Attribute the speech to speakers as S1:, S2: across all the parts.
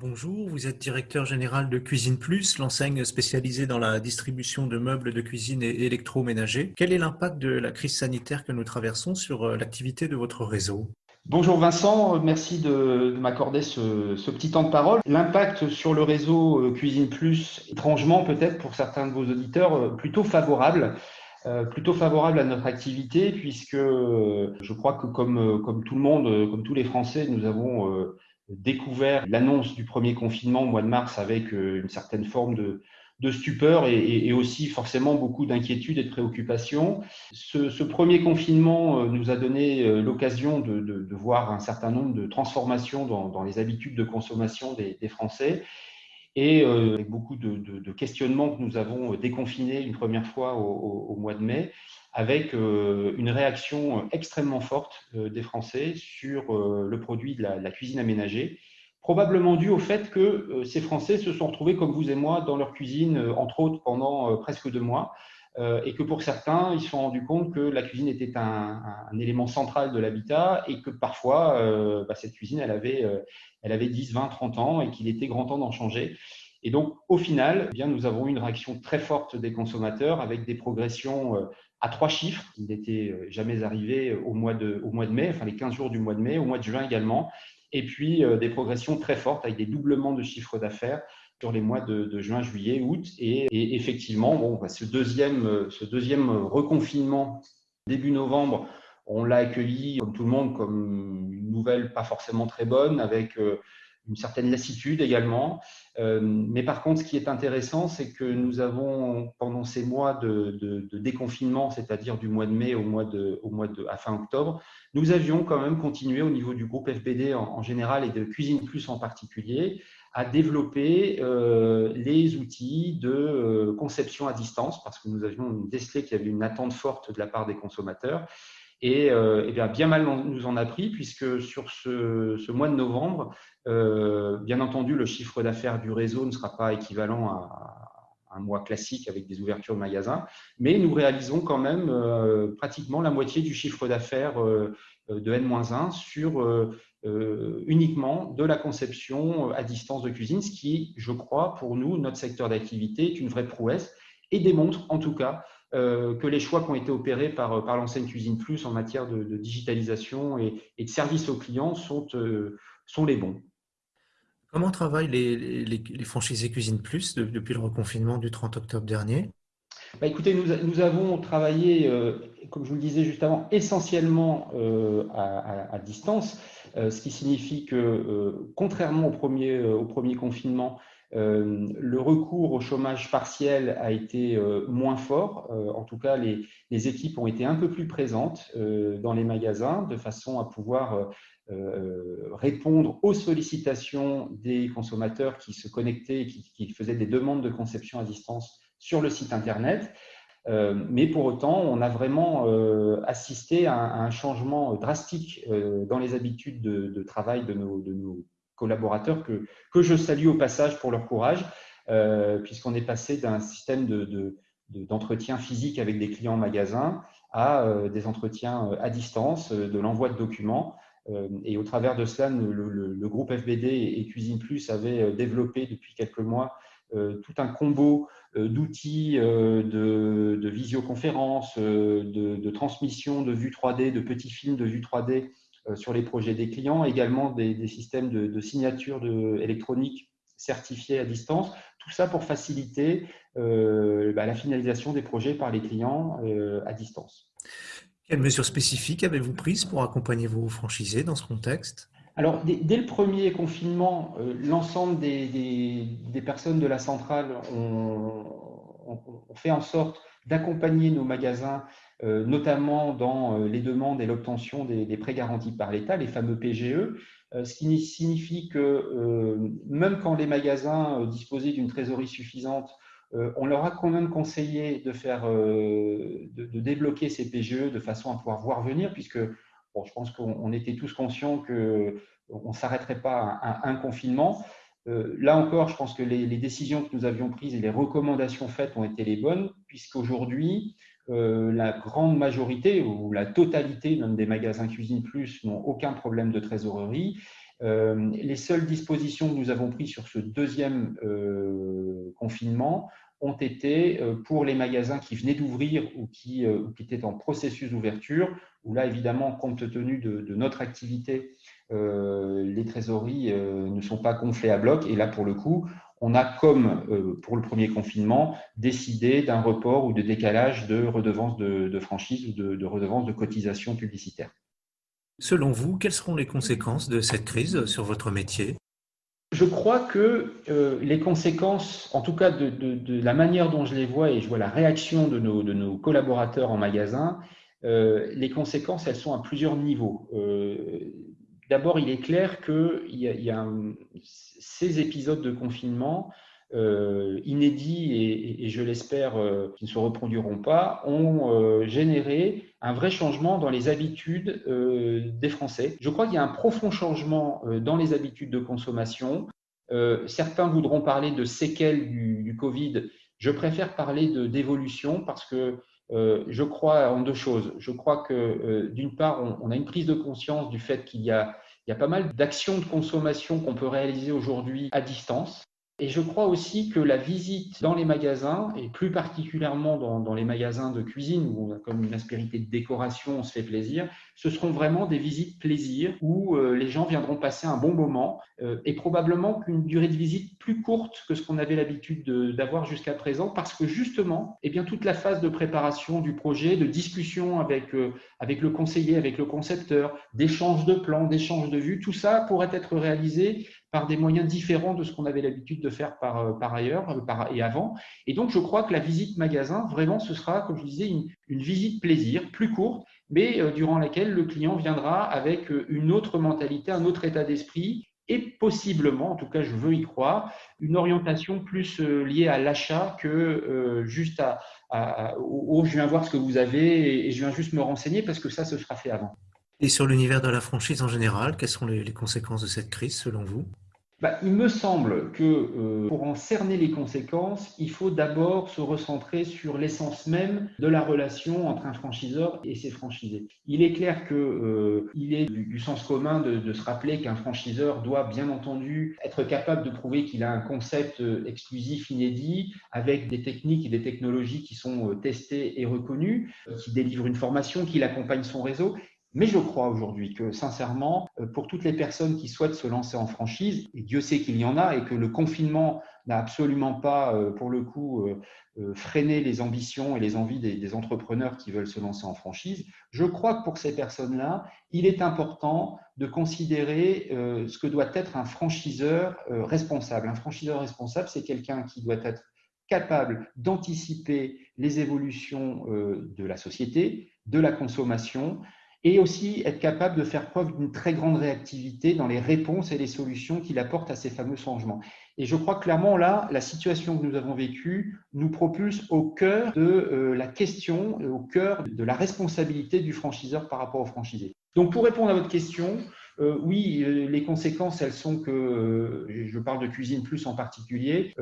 S1: Bonjour. Vous êtes directeur général de Cuisine Plus, l'enseigne spécialisée dans la distribution de meubles de cuisine et électroménagers. Quel est l'impact de la crise sanitaire que nous traversons sur euh, l'activité de votre réseau?
S2: Bonjour Vincent, merci de, m'accorder ce, petit temps de parole. L'impact sur le réseau euh, Cuisine Plus, étrangement peut-être pour certains de vos auditeurs, euh, plutôt favorable. plutôt favorable à notre activité puisque je crois que comme tout le monde, comme tous les Français, nous avons découvert l'annonce du premier confinement au mois de mars avec euh, une certaine forme de, stupeur et, aussi forcément beaucoup d'inquiétude et de préoccupation. Ce, premier confinement euh, nous a donné euh, l'occasion de, voir un certain nombre de transformations dans, les habitudes de consommation des, Français et avec beaucoup de, questionnements que nous avons déconfinés une première fois au mois de mai avec euh, une réaction extrêmement forte euh, des Français sur euh, le produit de la, cuisine aménagée, probablement dû au fait que ces Français se sont retrouvés, comme vous et moi, dans leur cuisine, entre autres, pendant presque deux mois, et que pour certains, ils se sont rendus compte que la cuisine était un, élément central de l'habitat et que parfois, bah, cette cuisine, elle avait, elle avait 10, 20, 30 ans et qu'il était grand temps d'en changer. Et donc, au final, eh bien, nous avons eu une réaction très forte des consommateurs avec des progressions à trois chiffres, qui n'était euh, jamais arrivé au mois, de, au mois de mai, enfin les 15 jours du mois de mai, au mois de juin également, et puis euh, des progressions très fortes avec des doublements de chiffre d'affaires sur les mois de, juin, juillet, août. Et, effectivement, bon, bah, ce, deuxième, euh, ce deuxième reconfinement début novembre, on l'a accueilli, comme tout le monde, comme une nouvelle pas forcément très bonne, avec une certaine lassitude également. Euh, mais par contre, ce qui est intéressant, c'est que nous avons, pendant ces mois de, déconfinement, c'est-à-dire du mois de mai au mois de, au mois de, à fin octobre, nous avions quand même continué au niveau du groupe FBD en, général et de Cuisine Plus en particulier à développer euh, les outils de euh, conception à distance parce que nous avions décelé qu'il y avait une attente forte de la part des consommateurs. Et, euh, bien, bien mal nous en a pris, puisque sur ce, mois de novembre, bien entendu, le chiffre d'affaires du réseau ne sera pas équivalent à, un mois classique avec des ouvertures de magasins, mais nous réalisons quand même pratiquement la moitié du chiffre d'affaires de N-1 sur uniquement de la conception à distance de cuisine, ce qui, je crois, pour nous, notre secteur d'activité, est une vraie prouesse et démontre en tout cas euh, que les choix qui ont été opérés par, par l'enseigne Cuisine Plus en matière de, digitalisation et, de service aux clients sont, euh, les bons.
S1: Comment travaillent les, les, franchisés Cuisine Plus depuis le reconfinement du 30 octobre dernier?
S2: Bah écoutez, nous, avons travaillé, euh, comme je vous le disais juste avant, essentiellement à, à, distance, ce qui signifie que, contrairement au premier, confinement, euh, le recours au chômage partiel a été euh, moins fort. Euh, en tout cas, les, équipes ont été un peu plus présentes dans les magasins de façon à pouvoir répondre aux sollicitations des consommateurs qui se connectaient, qui, qui faisaient des demandes de conception à distance sur le site Internet. mais pour autant, on a vraiment assisté à un, changement drastique dans les habitudes de, travail de nos, collaborateurs que, que je salue au passage pour leur courage, euh, puisqu'on est passé d'un système d'entretien de, physique avec des clients en magasin à euh, des entretiens euh, à distance, de l'envoi de documents. et au travers de cela, le, groupe FBD et, Cuisine Plus avaient développé depuis quelques mois tout un combo d'outils de, de, visioconférence, de, transmission de vue 3D, de petits films de vue 3D euh, sur les projets des clients, également des, systèmes de, signature de, électronique certifiés à distance, tout ça pour faciliter euh, bah, la finalisation des projets par les clients euh, à distance.
S1: Quelles mesures spécifiques avez-vous prises pour accompagner vos franchisés dans ce contexte?
S2: Alors, dès, le premier confinement, l'ensemble des, personnes de la centrale ont, fait en sorte d'accompagner nos magasins euh, notamment dans euh, les demandes et l'obtention des, prêts garantis par l'État, les fameux PGE, euh, ce qui signifie que même quand les magasins disposaient d'une trésorerie suffisante, on leur a quand même conseillé de, faire, de, débloquer ces PGE de façon à pouvoir voir venir, puisque bon, je pense qu'on était tous conscients qu'on ne s'arrêterait pas à un, confinement. là encore, je pense que les, décisions que nous avions prises et les recommandations faites ont été les bonnes, puisqu'aujourd'hui, euh, la grande majorité ou la totalité même des magasins Cuisine Plus n'ont aucun problème de trésorerie les seules dispositions que nous avons prises sur ce deuxième confinement ont été pour les magasins qui venaient d'ouvrir ou qui, étaient en processus d'ouverture, où là, évidemment, compte tenu de, notre activité, les trésoreries ne sont pas gonflées à bloc. Et là, pour le coup, on a, comme euh, pour le premier confinement, décidé d'un report ou de décalage de redevances de, franchise ou de, de redevances de cotisation publicitaire.
S1: Selon vous, quelles seront les conséquences de cette crise sur votre métier?
S2: Je crois que euh, les conséquences, en tout cas de, la manière dont je les vois et je vois la réaction de nos, collaborateurs en magasin, euh, les conséquences, elles sont à plusieurs niveaux. D'abord, il est clair que y a, y a ces épisodes de confinement euh, inédits et, je l'espère euh, qui ne se reproduiront pas, ont euh, généré un vrai changement dans les habitudes des Français. Je crois qu'il y a un profond changement dans les habitudes de consommation. certains voudront parler de séquelles du, Covid. Je préfère parler d'évolution parce que euh, je crois en deux choses. Je crois que euh, d'une part, on, a une prise de conscience du fait qu'il y a pas mal d'actions de consommation qu'on peut réaliser aujourd'hui à distance. Et je crois aussi que la visite dans les magasins, et plus particulièrement dans, les magasins de cuisine, où on a comme une aspérité de décoration, on se fait plaisir, ce seront vraiment des visites plaisir où euh, les gens viendront passer un bon moment euh, et probablement qu'une durée de visite plus courte que ce qu'on avait l'habitude d'avoir jusqu'à présent parce que justement, eh bien, toute la phase de préparation du projet, de discussion avec, euh, avec le conseiller, avec le concepteur, d'échange de plans, d'échange de vues, tout ça pourrait être réalisé par des moyens différents de ce qu'on avait l'habitude de faire par, par ailleurs par, et avant. Et donc, je crois que la visite magasin, vraiment, ce sera, comme je disais, une, visite plaisir, plus courte, mais euh, durant laquelle le client viendra avec euh, une autre mentalité, un autre état d'esprit et possiblement, en tout cas je veux y croire, une orientation plus euh, liée à l'achat que juste à, au, je viens voir ce que vous avez et je viens juste me renseigner parce que ça, ce sera fait avant.
S1: Et sur l'univers de la franchise en général, quelles sont les conséquences de cette crise selon vous?
S2: Bah, il me semble que euh, pour en cerner les conséquences, il faut d'abord se recentrer sur l'essence même de la relation entre un franchiseur et ses franchisés. Il est clair qu'il euh, est du, sens commun de, se rappeler qu'un franchiseur doit bien entendu être capable de prouver qu'il a un concept euh, exclusif, inédit, avec des techniques et des technologies qui sont testées et reconnues, qui délivrent une formation, qui accompagne son réseau. Mais je crois aujourd'hui que, sincèrement, euh, pour toutes les personnes qui souhaitent se lancer en franchise, et Dieu sait qu'il y en a, et que le confinement n'a absolument pas, euh, pour le coup, euh, freiné les ambitions et les envies des, entrepreneurs qui veulent se lancer en franchise, je crois que pour ces personnes-là, il est important de considérer ce que doit être un franchiseur responsable. Un franchiseur responsable, c'est quelqu'un qui doit être capable d'anticiper les évolutions de la société, de la consommation, et aussi être capable de faire preuve d'une très grande réactivité dans les réponses et les solutions qu'il apporte à ces fameux changements. Et je crois clairement là, la situation que nous avons vécue nous propulse au cœur de euh, la question, au cœur de la responsabilité du franchiseur par rapport au franchisé. Donc pour répondre à votre question, euh, oui, euh, les conséquences, elles sont que, euh, je parle de Cuisine Plus en particulier,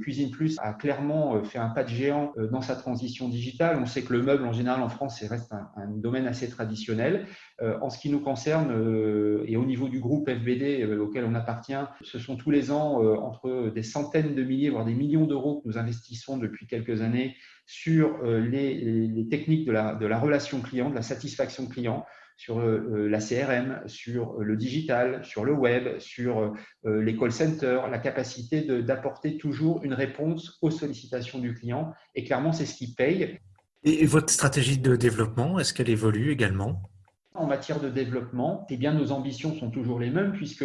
S2: Cuisine Plus a clairement fait un pas de géant dans sa transition digitale. On sait que le meuble, en général, en France, reste un, domaine assez traditionnel. en ce qui nous concerne, et au niveau du groupe FBD auquel on appartient, ce sont tous les ans entre des centaines de milliers, voire des millions d'euros que nous investissons depuis quelques années sur les, techniques de la, de la relation client, de la satisfaction client sur euh, euh, la CRM, sur euh, le digital, sur le web, sur les call centers, la capacité d'apporter toujours une réponse aux sollicitations du client. Et clairement, c'est ce qui paye.
S1: Et votre stratégie de développement, est-ce qu'elle évolue également?
S2: En matière de développement, eh bien, nos ambitions sont toujours les mêmes puisque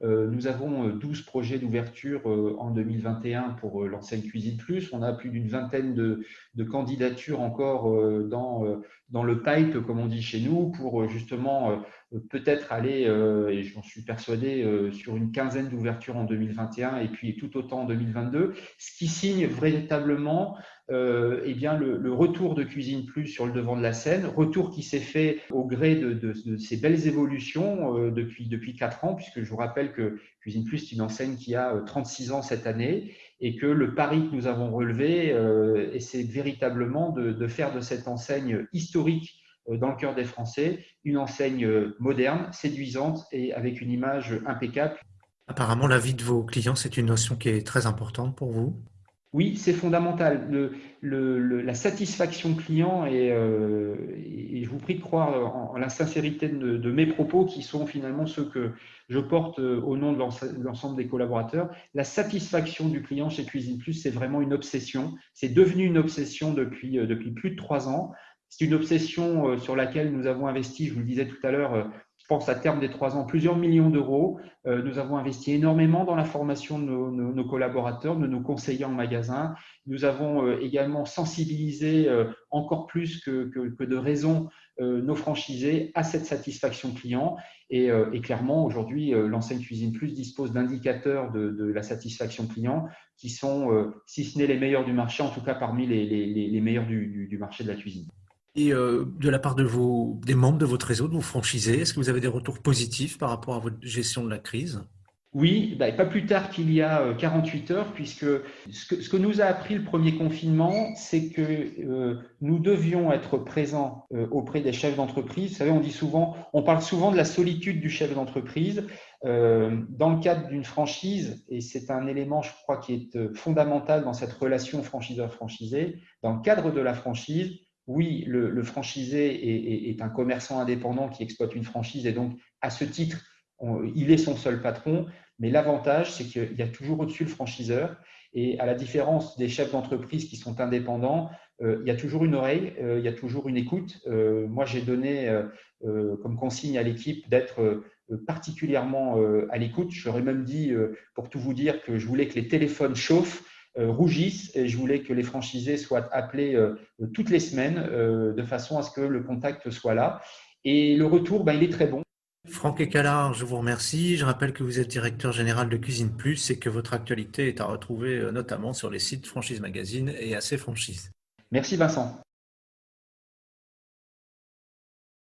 S2: nous avons 12 euh, projets d'ouverture en 2021 pour l'enseigne Cuisine Plus. On a plus d'une vingtaine de, candidatures encore dans, dans le pipe, comme on dit chez nous, pour justement peut-être aller, et j'en suis persuadé, sur une quinzaine d'ouvertures en 2021 et puis tout autant en 2022, ce qui signe véritablement euh, eh bien, le, retour de Cuisine Plus sur le devant de la scène, retour qui s'est fait au gré de, ces belles évolutions euh, depuis, depuis 4 ans, puisque je vous rappelle que Cuisine Plus est une enseigne qui a 36 euh, ans cette année et que le pari que nous avons relevé, c'est véritablement de, faire de cette enseigne historique dans le cœur des Français, une enseigne moderne, séduisante et avec une image impeccable.
S1: Apparemment, la vie de vos clients, c'est une notion qui est très importante pour vous.
S2: Oui, c'est fondamental. la satisfaction client, et, euh, et, je vous prie de croire en, la sincérité de, mes propos, qui sont finalement ceux que je porte euh, au nom de l'ensemble des collaborateurs. La satisfaction du client chez Cuisine Plus, c'est vraiment une obsession. C'est devenu une obsession depuis, euh, depuis plus de trois ans. C'est une obsession sur laquelle nous avons investi, je vous le disais tout à l'heure, pense à terme des trois ans, plusieurs millions d'euros. Euh, nous avons investi énormément dans la formation de nos, collaborateurs, de nos conseillers en magasin. Nous avons euh, également sensibilisé euh, encore plus que, de raison nos franchisés à cette satisfaction client. Et, clairement, aujourd'hui, l'enseigne Cuisine Plus dispose d'indicateurs de, la satisfaction client qui sont, si ce n'est les meilleurs du marché, en tout cas parmi les, meilleurs du marché de la cuisine.
S1: Et euh, de la part de vos, des membres de votre réseau, de vos franchisés, est-ce que vous avez des retours positifs par rapport à votre gestion de la crise?
S2: Oui, bah, pas plus tard qu'il y a 48 euh, heures, puisque ce que, nous a appris le premier confinement, c'est que euh, nous devions être présents auprès des chefs d'entreprise. Vous savez, on dit souvent, on parle souvent de la solitude du chef d'entreprise. dans le cadre d'une franchise, et c'est un élément, je crois, qui est fondamental dans cette relation franchiseur-franchisé, dans le cadre de la franchise, oui, le, franchisé est, un commerçant indépendant qui exploite une franchise et donc, à ce titre, il est son seul patron. Mais l'avantage, c'est qu'il y a toujours au-dessus le franchiseur. Et à la différence des chefs d'entreprise qui sont indépendants, euh, il y a toujours une oreille, euh, il y a toujours une écoute. Euh, moi, j'ai donné comme consigne à l'équipe d'être particulièrement à l'écoute. J'aurais même dit, pour tout vous dire, que je voulais que les téléphones chauffent rougissent et je voulais que les franchisés soient appelés euh, toutes les semaines euh, de façon à ce que le contact soit là. Et le retour, ben, il est très bon.
S1: Franck Ecalard, je vous remercie. Je rappelle que vous êtes directeur général de Cuisine Plus et que votre actualité est à retrouver notamment sur les sites Franchise Magazine et AC Franchise.
S2: Merci Vincent.